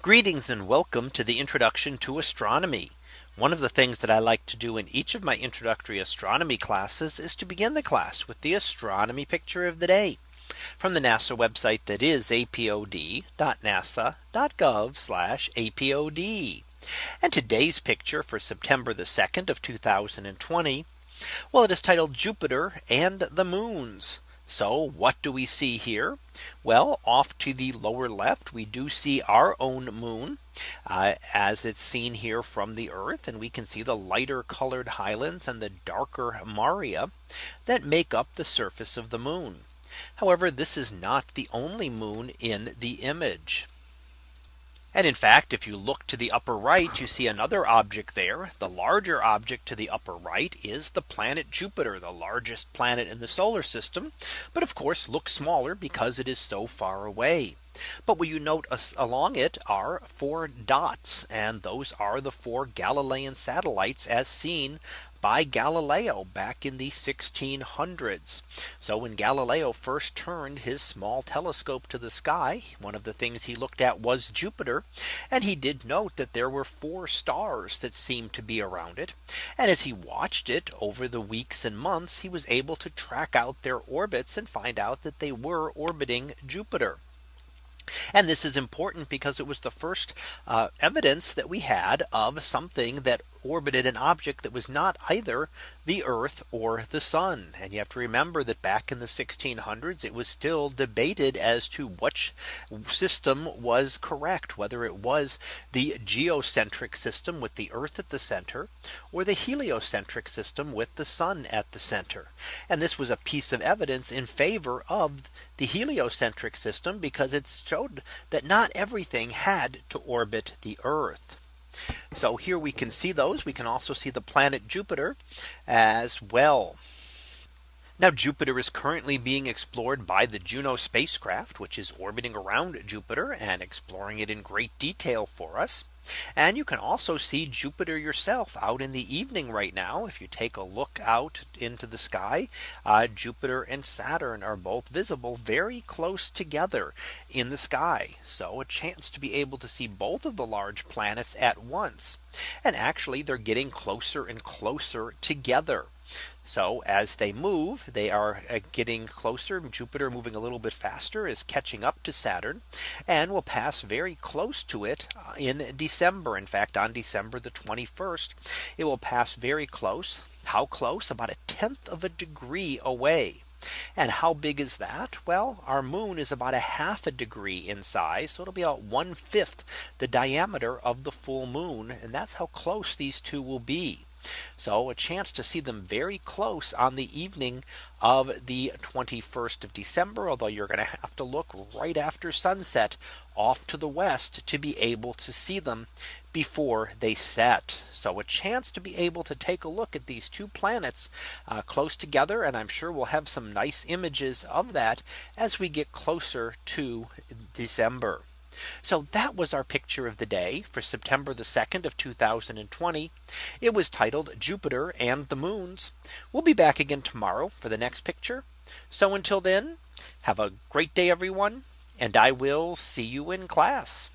Greetings and welcome to the introduction to astronomy. One of the things that I like to do in each of my introductory astronomy classes is to begin the class with the astronomy picture of the day from the NASA website that is apod.nasa.gov apod. And today's picture for September the 2nd of 2020. Well, it is titled Jupiter and the moons. So what do we see here? Well, off to the lower left, we do see our own moon uh, as it's seen here from the Earth. And we can see the lighter colored highlands and the darker Maria that make up the surface of the moon. However, this is not the only moon in the image. And in fact, if you look to the upper right, you see another object there. The larger object to the upper right is the planet Jupiter, the largest planet in the solar system. But of course, looks smaller because it is so far away. But what you note along it are four dots. And those are the four Galilean satellites as seen by Galileo back in the 1600s. So when Galileo first turned his small telescope to the sky, one of the things he looked at was Jupiter. And he did note that there were four stars that seemed to be around it. And as he watched it over the weeks and months, he was able to track out their orbits and find out that they were orbiting Jupiter. And this is important because it was the first uh, evidence that we had of something that orbited an object that was not either the Earth or the sun. And you have to remember that back in the 1600s, it was still debated as to which system was correct, whether it was the geocentric system with the Earth at the center, or the heliocentric system with the sun at the center. And this was a piece of evidence in favor of the heliocentric system because it showed that not everything had to orbit the Earth. So here we can see those. We can also see the planet Jupiter as well. Now Jupiter is currently being explored by the Juno spacecraft, which is orbiting around Jupiter and exploring it in great detail for us. And you can also see Jupiter yourself out in the evening right now. If you take a look out into the sky, uh, Jupiter and Saturn are both visible very close together in the sky. So a chance to be able to see both of the large planets at once. And actually they're getting closer and closer together. So as they move, they are uh, getting closer. Jupiter moving a little bit faster is catching up to Saturn and will pass very close to it uh, in December. In fact, on December the 21st, it will pass very close. How close? About a tenth of a degree away. And how big is that? Well, our moon is about a half a degree in size. So it'll be about one fifth the diameter of the full moon. And that's how close these two will be. So a chance to see them very close on the evening of the 21st of December, although you're going to have to look right after sunset off to the west to be able to see them before they set. So a chance to be able to take a look at these two planets uh, close together. And I'm sure we'll have some nice images of that as we get closer to December. So that was our picture of the day for September the 2nd of 2020. It was titled Jupiter and the moons. We'll be back again tomorrow for the next picture. So until then, have a great day, everyone. And I will see you in class.